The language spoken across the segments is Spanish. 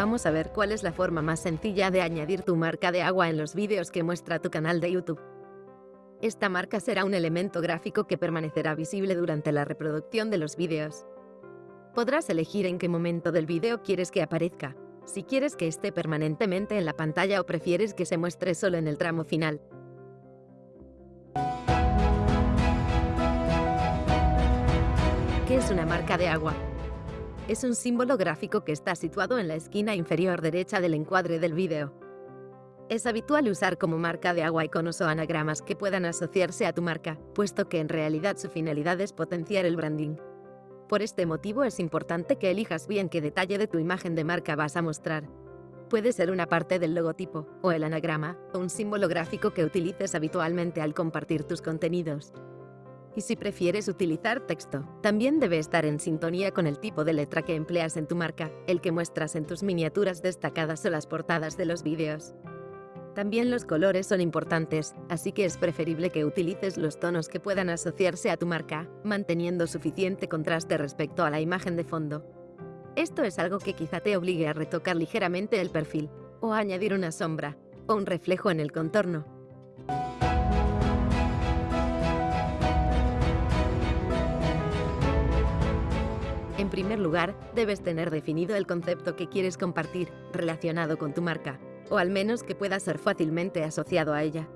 Vamos a ver cuál es la forma más sencilla de añadir tu marca de agua en los vídeos que muestra tu canal de YouTube. Esta marca será un elemento gráfico que permanecerá visible durante la reproducción de los vídeos. Podrás elegir en qué momento del vídeo quieres que aparezca, si quieres que esté permanentemente en la pantalla o prefieres que se muestre solo en el tramo final. ¿Qué es una marca de agua? Es un símbolo gráfico que está situado en la esquina inferior derecha del encuadre del vídeo. Es habitual usar como marca de agua iconos o anagramas que puedan asociarse a tu marca, puesto que en realidad su finalidad es potenciar el branding. Por este motivo es importante que elijas bien qué detalle de tu imagen de marca vas a mostrar. Puede ser una parte del logotipo, o el anagrama, o un símbolo gráfico que utilices habitualmente al compartir tus contenidos. Y si prefieres utilizar texto, también debe estar en sintonía con el tipo de letra que empleas en tu marca, el que muestras en tus miniaturas destacadas o las portadas de los vídeos. También los colores son importantes, así que es preferible que utilices los tonos que puedan asociarse a tu marca, manteniendo suficiente contraste respecto a la imagen de fondo. Esto es algo que quizá te obligue a retocar ligeramente el perfil, o a añadir una sombra, o un reflejo en el contorno, En primer lugar, debes tener definido el concepto que quieres compartir relacionado con tu marca, o al menos que pueda ser fácilmente asociado a ella.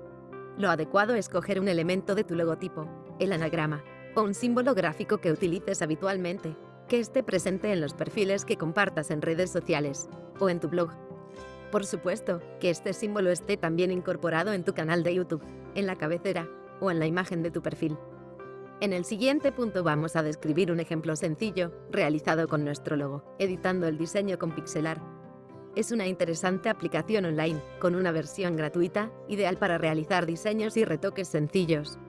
Lo adecuado es coger un elemento de tu logotipo, el anagrama, o un símbolo gráfico que utilices habitualmente, que esté presente en los perfiles que compartas en redes sociales, o en tu blog. Por supuesto, que este símbolo esté también incorporado en tu canal de YouTube, en la cabecera, o en la imagen de tu perfil. En el siguiente punto vamos a describir un ejemplo sencillo, realizado con nuestro logo, editando el diseño con Pixelar. Es una interesante aplicación online, con una versión gratuita, ideal para realizar diseños y retoques sencillos.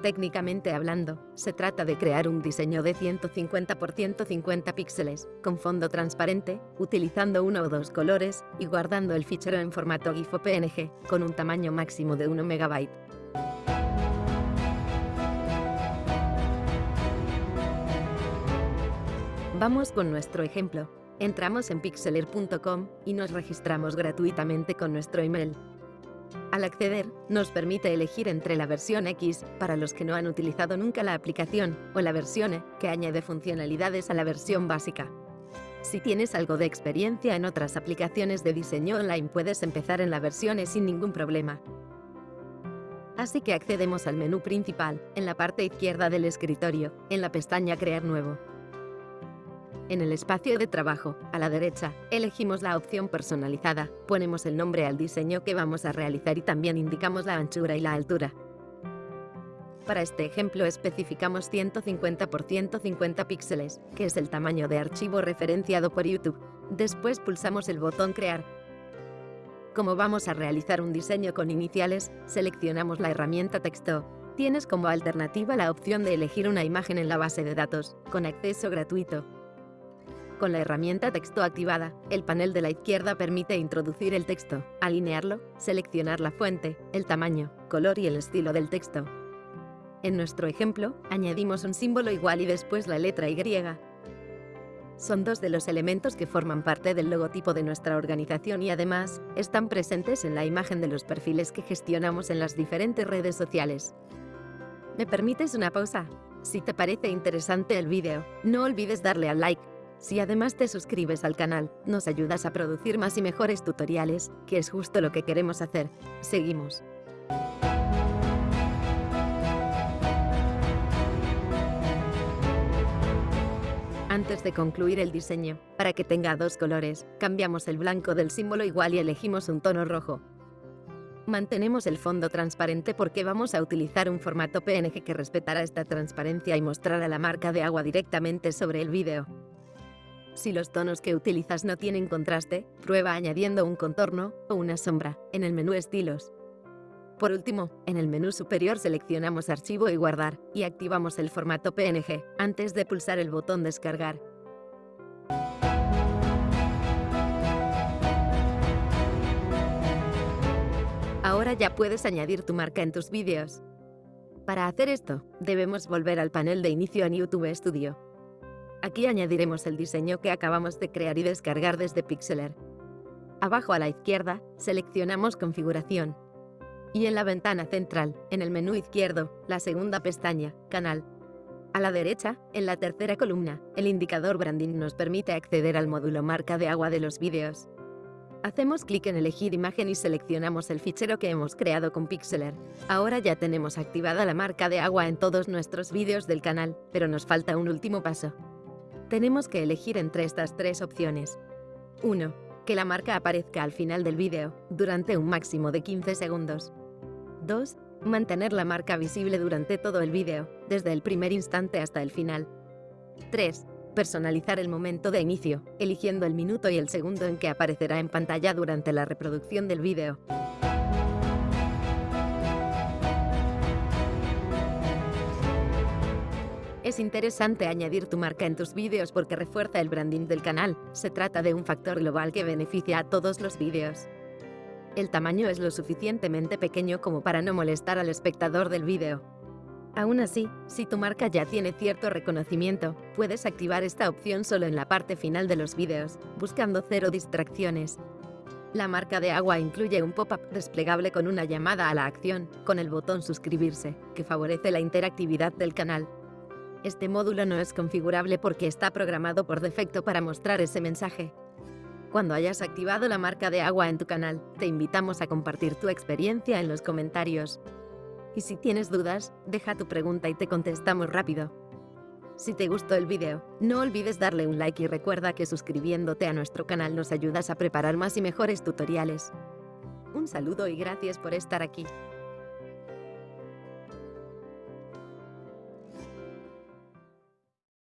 Técnicamente hablando, se trata de crear un diseño de 150 x 150 píxeles, con fondo transparente, utilizando uno o dos colores, y guardando el fichero en formato GIF o PNG, con un tamaño máximo de 1 MB. Vamos con nuestro ejemplo. Entramos en pixeler.com y nos registramos gratuitamente con nuestro email. Al acceder, nos permite elegir entre la versión X, para los que no han utilizado nunca la aplicación, o la versión E, que añade funcionalidades a la versión básica. Si tienes algo de experiencia en otras aplicaciones de diseño online puedes empezar en la versión E sin ningún problema. Así que accedemos al menú principal, en la parte izquierda del escritorio, en la pestaña Crear nuevo. En el espacio de trabajo, a la derecha, elegimos la opción personalizada, ponemos el nombre al diseño que vamos a realizar y también indicamos la anchura y la altura. Para este ejemplo especificamos 150 x 150 píxeles, que es el tamaño de archivo referenciado por YouTube. Después pulsamos el botón Crear. Como vamos a realizar un diseño con iniciales, seleccionamos la herramienta Texto. Tienes como alternativa la opción de elegir una imagen en la base de datos, con acceso gratuito. Con la herramienta Texto activada, el panel de la izquierda permite introducir el texto, alinearlo, seleccionar la fuente, el tamaño, color y el estilo del texto. En nuestro ejemplo, añadimos un símbolo igual y después la letra Y. Son dos de los elementos que forman parte del logotipo de nuestra organización y además, están presentes en la imagen de los perfiles que gestionamos en las diferentes redes sociales. ¿Me permites una pausa? Si te parece interesante el vídeo, no olvides darle al like si además te suscribes al canal, nos ayudas a producir más y mejores tutoriales, que es justo lo que queremos hacer. Seguimos. Antes de concluir el diseño, para que tenga dos colores, cambiamos el blanco del símbolo igual y elegimos un tono rojo. Mantenemos el fondo transparente porque vamos a utilizar un formato PNG que respetará esta transparencia y mostrará la marca de agua directamente sobre el vídeo. Si los tonos que utilizas no tienen contraste, prueba añadiendo un contorno o una sombra en el menú Estilos. Por último, en el menú superior seleccionamos Archivo y Guardar, y activamos el formato PNG, antes de pulsar el botón Descargar. Ahora ya puedes añadir tu marca en tus vídeos. Para hacer esto, debemos volver al panel de inicio en YouTube Studio. Aquí añadiremos el diseño que acabamos de crear y descargar desde Pixeler. Abajo a la izquierda, seleccionamos Configuración. Y en la ventana central, en el menú izquierdo, la segunda pestaña, Canal. A la derecha, en la tercera columna, el indicador Branding nos permite acceder al módulo marca de agua de los vídeos. Hacemos clic en elegir imagen y seleccionamos el fichero que hemos creado con Pixeler. Ahora ya tenemos activada la marca de agua en todos nuestros vídeos del canal, pero nos falta un último paso. Tenemos que elegir entre estas tres opciones. 1. Que la marca aparezca al final del vídeo, durante un máximo de 15 segundos. 2. Mantener la marca visible durante todo el vídeo, desde el primer instante hasta el final. 3 personalizar el momento de inicio, eligiendo el minuto y el segundo en que aparecerá en pantalla durante la reproducción del vídeo. Es interesante añadir tu marca en tus vídeos porque refuerza el branding del canal. Se trata de un factor global que beneficia a todos los vídeos. El tamaño es lo suficientemente pequeño como para no molestar al espectador del vídeo. Aún así, si tu marca ya tiene cierto reconocimiento, puedes activar esta opción solo en la parte final de los vídeos, buscando cero distracciones. La marca de agua incluye un pop-up desplegable con una llamada a la acción, con el botón suscribirse, que favorece la interactividad del canal. Este módulo no es configurable porque está programado por defecto para mostrar ese mensaje. Cuando hayas activado la marca de agua en tu canal, te invitamos a compartir tu experiencia en los comentarios. Y si tienes dudas, deja tu pregunta y te contestamos rápido. Si te gustó el vídeo, no olvides darle un like y recuerda que suscribiéndote a nuestro canal nos ayudas a preparar más y mejores tutoriales. Un saludo y gracias por estar aquí.